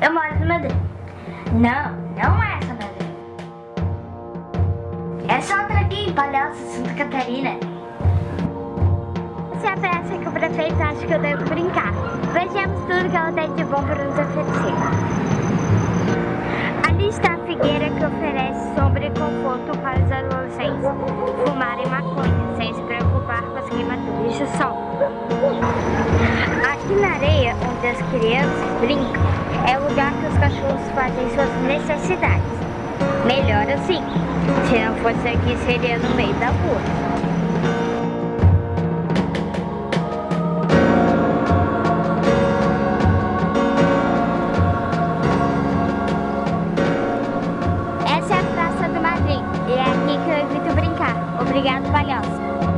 Eu moro no Madrid. Não, não é essa Madrid. Essa outra aqui em Palhoça, Santa Catarina. Essa é a peça que o prefeito acha que eu devo brincar. Vejamos tudo que ela tem de bom para nos oferecer. Ali está a figueira que oferece sombra e conforto para os adolescentes fumarem maconha, sem se preocupar com as queimaduras do sol. Aqui na areia, crianças brincam. É o lugar que os cachorros fazem suas necessidades. Melhor assim. Se não fosse aqui, seria no meio da rua. essa é a praça do Madrin e é aqui que eu evito brincar Obrigado, Palhaço.